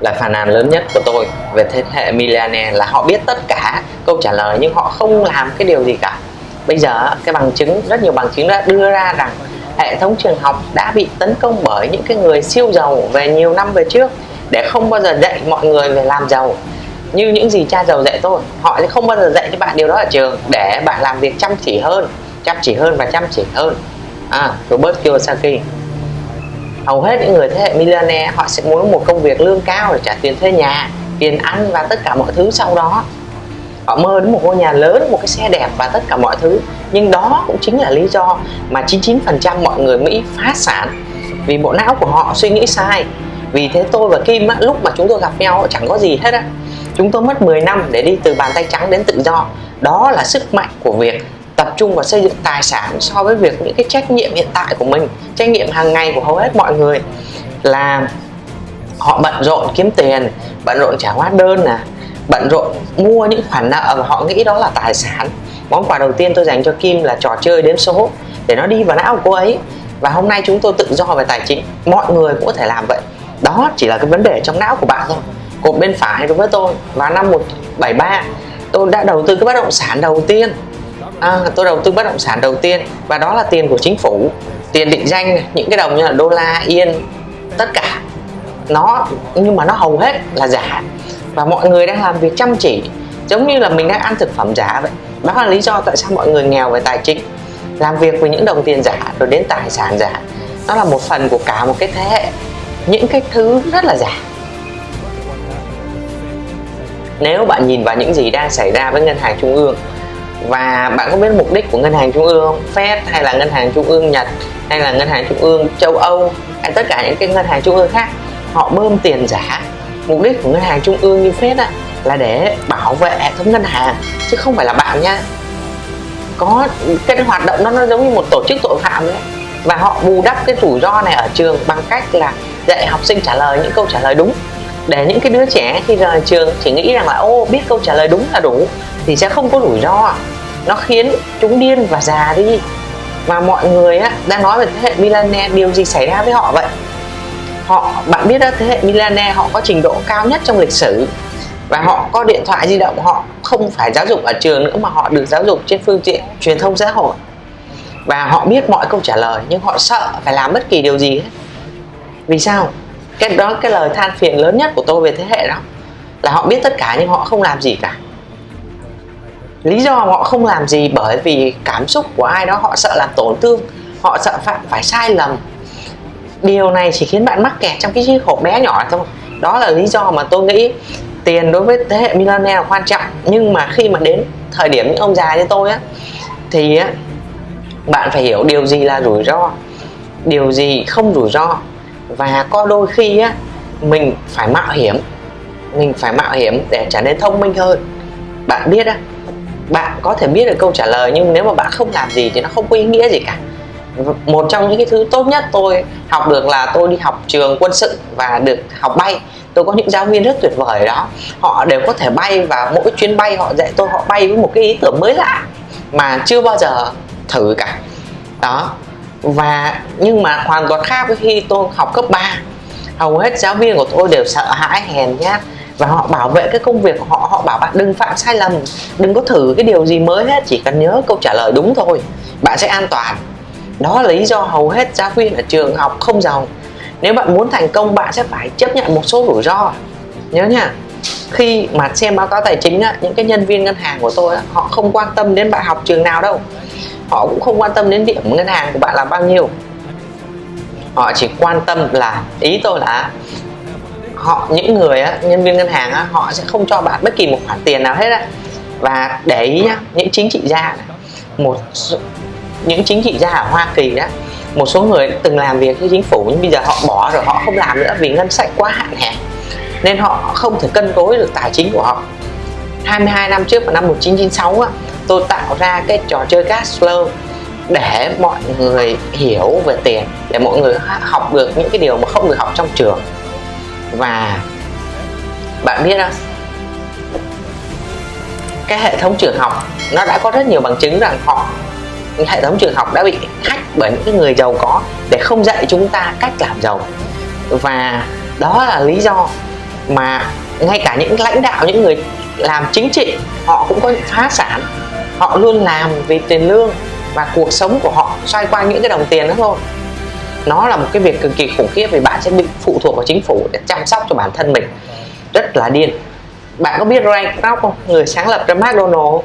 là phàn nàn lớn nhất của tôi về thế hệ millionaire là họ biết tất cả câu trả lời nhưng họ không làm cái điều gì cả. Bây giờ cái bằng chứng rất nhiều bằng chứng đã đưa ra rằng hệ thống trường học đã bị tấn công bởi những cái người siêu giàu về nhiều năm về trước để không bao giờ dạy mọi người về làm giàu. Như những gì cha giàu dạy tôi họ sẽ không bao giờ dạy cho bạn điều đó ở trường để bạn làm việc chăm chỉ hơn chăm chỉ hơn và chăm chỉ hơn. À, Robert Kiyosaki hầu hết những người thế hệ millionaire họ sẽ muốn một công việc lương cao để trả tiền thuê nhà tiền ăn và tất cả mọi thứ sau đó. Họ mơ đến một ngôi nhà lớn một cái xe đẹp và tất cả mọi thứ. Nhưng đó cũng chính là lý do mà 99% mọi người Mỹ phá sản. Vì bộ não của họ suy nghĩ sai. Vì thế tôi và Kim á, lúc mà chúng tôi gặp nhau chẳng có gì hết á. Chúng tôi mất 10 năm để đi từ bàn tay trắng đến tự do. Đó là sức mạnh của việc tập trung vào xây dựng tài sản so với việc những cái trách nhiệm hiện tại của mình, trách nhiệm hàng ngày của hầu hết mọi người là họ bận rộn kiếm tiền, bận rộn trả hóa đơn nè, bận rộn mua những khoản nợ và họ nghĩ đó là tài sản. Món quà đầu tiên tôi dành cho Kim là trò chơi đếm số, để nó đi vào não của cô ấy. Và hôm nay chúng tôi tự do về tài chính, mọi người cũng có thể làm vậy. Đó chỉ là cái vấn đề trong não của bạn thôi, cột bên phải đối với tôi. Vào năm 173 tôi đã đầu tư cái bất động sản đầu tiên à, tôi đầu tư bất động sản đầu tiên và đó là tiền của chính phủ. Tiền định danh những cái đồng như là đô la yên tất cả. Nó nhưng mà nó hầu hết là giả. Và mọi người đang làm việc chăm chỉ giống như là mình đang ăn thực phẩm giả vậy. Đó là lý do tại sao mọi người nghèo về tài chính. Làm việc với những đồng tiền giả rồi đến tài sản giả. Nó là một phần của cả một cái thế hệ. Những cái thứ rất là giả. Nếu bạn nhìn vào những gì đang xảy ra với ngân hàng trung ương và bạn có biết mục đích của ngân hàng trung ương Fed hay là ngân hàng trung ương Nhật hay là ngân hàng trung ương châu Âu hay tất cả những cái ngân hàng trung ương khác họ bơm tiền giả. Mục đích của ngân hàng trung ương như Fed á, là để bảo vệ hệ thống ngân hàng chứ không phải là bạn nha. Có cái hoạt động đó nó giống như một tổ chức tội phạm đấy và họ bù đắp cái rủi ro này ở trường bằng cách là dạy học sinh trả lời những câu trả lời đúng. Để những cái đứa trẻ khi rời trường chỉ nghĩ rằng là ô biết câu trả lời đúng là đủ thì sẽ không có rủi ro nó khiến chúng điên và già đi. Mà mọi người á, đang nói về thế hệ millennial điều gì xảy ra với họ vậy? Họ bạn biết đó thế hệ millennial họ có trình độ cao nhất trong lịch sử. Và họ có điện thoại di động họ không phải giáo dục ở trường nữa mà họ được giáo dục trên phương tiện truyền thông xã hội. Và họ biết mọi câu trả lời nhưng họ sợ phải làm bất kỳ điều gì hết. Vì sao? Cái đó cái lời than phiền lớn nhất của tôi về thế hệ đó. Là họ biết tất cả nhưng họ không làm gì cả lý do họ không làm gì bởi vì cảm xúc của ai đó, họ sợ làm tổn thương, họ sợ phạm phải sai lầm. Điều này chỉ khiến bạn mắc kẹt trong cái chiếc hộp bé nhỏ thôi. Đó là lý do mà tôi nghĩ tiền đối với thế hệ millennial là quan trọng. Nhưng mà khi mà đến thời điểm những ông già như tôi á, thì á, bạn phải hiểu điều gì là rủi ro, điều gì không rủi ro. Và có đôi khi á, mình phải mạo hiểm, mình phải mạo hiểm để trở nên thông minh hơn. Bạn biết á bạn có thể biết được câu trả lời, nhưng nếu mà bạn không làm gì thì nó không có ý nghĩa gì cả. Một trong những cái thứ tốt nhất tôi học được là tôi đi học trường quân sự và được học bay. Tôi có những giáo viên rất tuyệt vời đó. Họ đều có thể bay và mỗi chuyến bay họ dạy tôi, họ bay với một cái ý tưởng mới lạ mà chưa bao giờ thử cả. Đó. Và nhưng mà hoàn toàn khác với khi tôi học cấp 3 hầu hết giáo viên của tôi đều sợ hãi, hèn nhát và họ bảo vệ cái công việc của họ họ bảo bạn đừng phạm sai lầm đừng có thử cái điều gì mới hết chỉ cần nhớ câu trả lời đúng thôi bạn sẽ an toàn. Đó là lý do hầu hết giáo viên ở trường học không giàu. Nếu bạn muốn thành công bạn sẽ phải chấp nhận một số rủi ro. Nhớ nha khi mà xem báo cáo tài chính á, những cái nhân viên ngân hàng của tôi á, họ không quan tâm đến bạn học trường nào đâu. Họ cũng không quan tâm đến điểm ngân hàng của bạn là bao nhiêu. Họ chỉ quan tâm là ý tôi là họ những người á, nhân viên ngân hàng á, họ sẽ không cho bạn bất kỳ một khoản tiền nào hết á. Và để ý nhá những chính trị gia này, một những chính trị gia ở Hoa Kỳ đó một số người từng làm việc với chính phủ nhưng bây giờ họ bỏ rồi họ không làm nữa vì ngân sách quá hạn hẹp. Nên họ không thể cân đối được tài chính của họ. 22 năm trước vào năm 1996 á, tôi tạo ra cái trò chơi cash flow để mọi người hiểu về tiền để mọi người học được những cái điều mà không được học trong trường và bạn biết không cái hệ thống trường học nó đã có rất nhiều bằng chứng rằng họ, hệ thống trường học đã bị hack bởi những cái người giàu có để không dạy chúng ta cách làm giàu. Và đó là lý do mà ngay cả những lãnh đạo, những người làm chính trị, họ cũng có những phá sản. Họ luôn làm vì tiền lương và cuộc sống của họ xoay quanh những cái đồng tiền đó thôi nó là một cái việc cực kỳ khủng khiếp vì bạn sẽ bị phụ thuộc vào chính phủ để chăm sóc cho bản thân mình. Rất là điên. Bạn có biết Ray Kroc không? Người sáng lập ra McDonald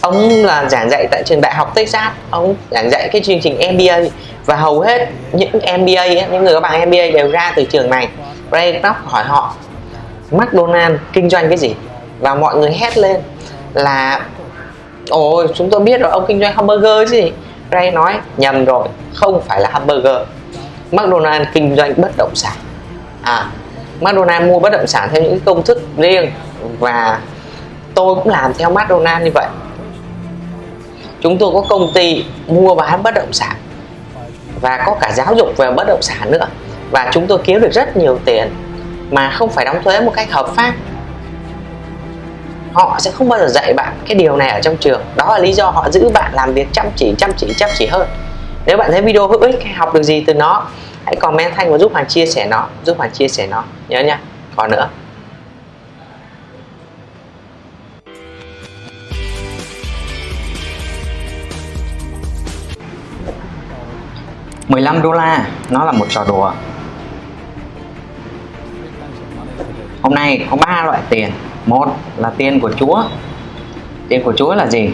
ông là giảng dạy tại trường đại học Texas. Ông giảng dạy cái chương trình MBA và hầu hết những MBA những người có bằng MBA đều ra từ trường này. Ray Kroc hỏi họ McDonald kinh doanh cái gì? Và mọi người hét lên là, ôi, chúng tôi biết rồi, ông kinh doanh hamburger chứ gì? Ray nói, nhầm rồi, không phải là hamburger. McDonald kinh doanh bất động sản. À McDonald mua bất động sản theo những công thức riêng và tôi cũng làm theo McDonald như vậy. Chúng tôi có công ty mua bán bất động sản và có cả giáo dục về bất động sản nữa. Và chúng tôi kiếm được rất nhiều tiền mà không phải đóng thuế một cách hợp pháp. Họ sẽ không bao giờ dạy bạn cái điều này ở trong trường. Đó là lý do họ giữ bạn làm việc chăm chỉ chăm chỉ chăm chỉ hơn nếu bạn thấy video hữu ích hay học được gì từ nó, hãy comment thanh và giúp Hoàng chia sẻ nó, giúp Hoàng chia sẻ nó. Nhớ nha. Còn nữa. 15 đô la, nó là một trò đùa. Hôm nay có ba loại tiền. Một là tiền của chúa. Tiền của chúa là gì?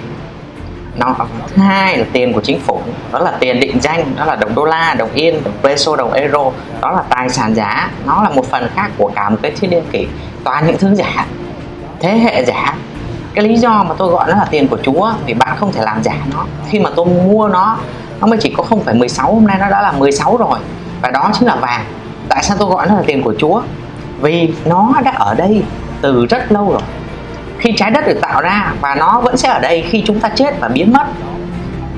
Nó thứ hai là tiền của chính phủ đó là tiền định danh đó là đồng đô la đồng yên đồng peso đồng euro đó là tài sản giả. Nó là một phần khác của cả một cái thiên niên kỷ toàn những thứ giả thế hệ giả. Cái lý do mà tôi gọi nó là tiền của chúa vì bạn không thể làm giả nó. Khi mà tôi mua nó nó mới chỉ có 0,16 hôm nay nó đã là 16 rồi và đó chính là vàng. Tại sao tôi gọi nó là tiền của Chúa? Vì nó đã ở đây từ rất lâu rồi khi trái đất được tạo ra và nó vẫn sẽ ở đây khi chúng ta chết và biến mất.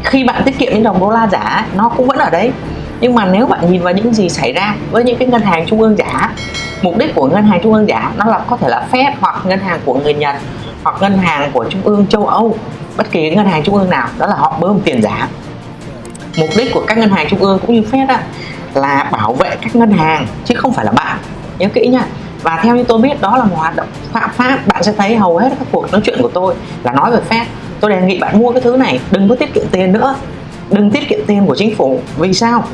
Khi bạn tiết kiệm những đồng đô la giả, nó cũng vẫn ở đấy. Nhưng mà nếu bạn nhìn vào những gì xảy ra với những cái ngân hàng trung ương giả, mục đích của ngân hàng trung ương giả nó là có thể là Fed hoặc ngân hàng của người Nhật hoặc ngân hàng của trung ương châu Âu, bất kỳ ngân hàng trung ương nào, đó là họ bơm tiền giả. Mục đích của các ngân hàng trung ương cũng như Fed là bảo vệ các ngân hàng, chứ không phải là bạn. Nhớ kỹ nha và theo như tôi biết, đó là một hoạt động phạm pháp. Bạn sẽ thấy hầu hết các cuộc nói chuyện của tôi là nói về phép tôi đề nghị bạn mua cái thứ này, đừng có tiết kiệm tiền nữa. Đừng tiết kiệm tiền của chính phủ. Vì sao?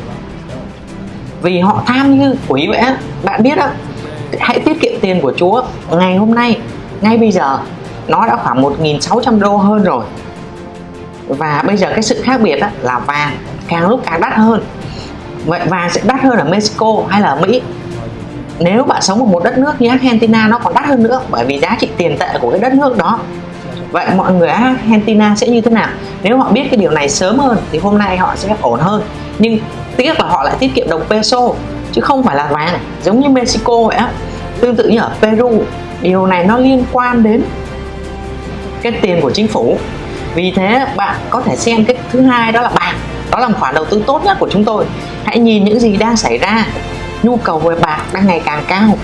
Vì họ tham như quỷ vậy bạn biết đó hãy tiết kiệm tiền của chúa ngày hôm nay. Ngay bây giờ, nó đã khoảng 1.600 đô hơn rồi. Và bây giờ cái sự khác biệt đó là vàng càng lúc càng đắt hơn. Vậy vàng sẽ đắt hơn ở Mexico hay là ở Mỹ? Nếu bạn sống ở một đất nước như Argentina, nó còn đắt hơn nữa, bởi vì giá trị tiền tệ của cái đất nước đó. Vậy mọi người Argentina sẽ như thế nào? Nếu họ biết cái điều này sớm hơn, thì hôm nay họ sẽ ổn hơn. Nhưng tiếc là họ lại tiết kiệm đồng peso, chứ không phải là vàng. Giống như Mexico vậy á. Tương tự như ở Peru, điều này nó liên quan đến cái tiền của chính phủ. Vì thế bạn có thể xem cái thứ hai đó là bạc. Đó là khoản đầu tư tốt nhất của chúng tôi. Hãy nhìn những gì đang xảy ra nhu cầu về bạc đang ngày càng cao.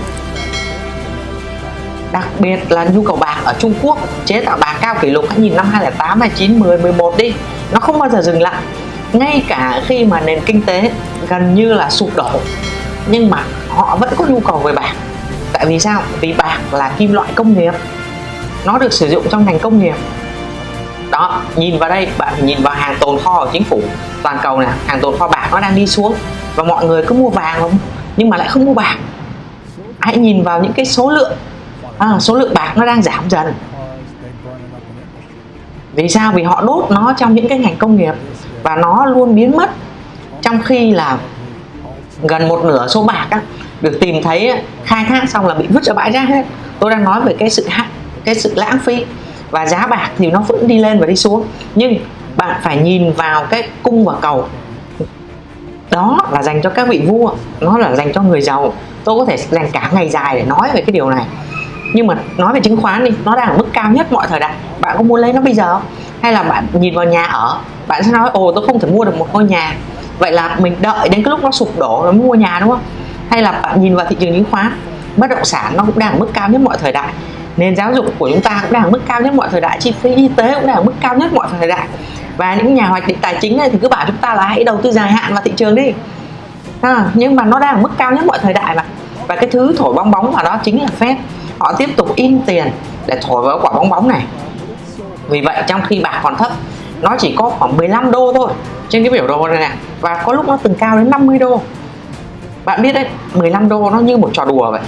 Đặc biệt là nhu cầu bạc ở Trung Quốc chế tạo bạc cao kỷ lục hãy nhìn năm 2008, 2009, 10, 11 đi. Nó không bao giờ dừng lại. Ngay cả khi mà nền kinh tế gần như là sụp đổ nhưng mà họ vẫn có nhu cầu về bạc. Tại vì sao? Vì bạc là kim loại công nghiệp. Nó được sử dụng trong ngành công nghiệp. Đó nhìn vào đây bạn nhìn vào hàng tồn kho của chính phủ. Toàn cầu này hàng tồn kho bạc nó đang đi xuống. Và mọi người cứ mua vàng không? Nhưng mà lại không mua bạc. Hãy nhìn vào những cái số lượng. À, số lượng bạc nó đang giảm dần. Vì sao? Vì họ đốt nó trong những cái ngành công nghiệp và nó luôn biến mất. Trong khi là gần một nửa số bạc á, được tìm thấy khai thác xong là bị vứt ra bãi rác hết. Tôi đang nói về cái sự cái sự lãng phí. Và giá bạc thì nó vẫn đi lên và đi xuống. Nhưng bạn phải nhìn vào cái cung và cầu đó là dành cho các vị vua, nó là dành cho người giàu. Tôi có thể dành cả ngày dài để nói về cái điều này. Nhưng mà nói về chứng khoán đi, nó đang ở mức cao nhất mọi thời đại. Bạn có muốn lấy nó bây giờ không? hay là bạn nhìn vào nhà ở, bạn sẽ nói, ồ, tôi không thể mua được một ngôi nhà. Vậy là mình đợi đến cái lúc nó sụp đổ rồi mới mua nhà, đúng không? Hay là bạn nhìn vào thị trường chứng khoán, bất động sản nó cũng đang ở mức cao nhất mọi thời đại. Nền giáo dục của chúng ta cũng đang ở mức cao nhất mọi thời đại. Chi phí y tế cũng đang ở mức cao nhất mọi thời đại và những nhà hoạch định tài chính này thì cứ bảo chúng ta là hãy đầu tư dài hạn vào thị trường đi. À, nhưng mà nó đang ở mức cao nhất mọi thời đại mà. Và cái thứ thổi bong bóng vào đó chính là Fed. Họ tiếp tục in tiền để thổi vào quả bong bóng này. Vì vậy trong khi bạc còn thấp nó chỉ có khoảng 15 đô thôi trên cái biểu đồ này nè. Và có lúc nó từng cao đến 50 đô. Bạn biết đấy 15 đô nó như một trò đùa vậy.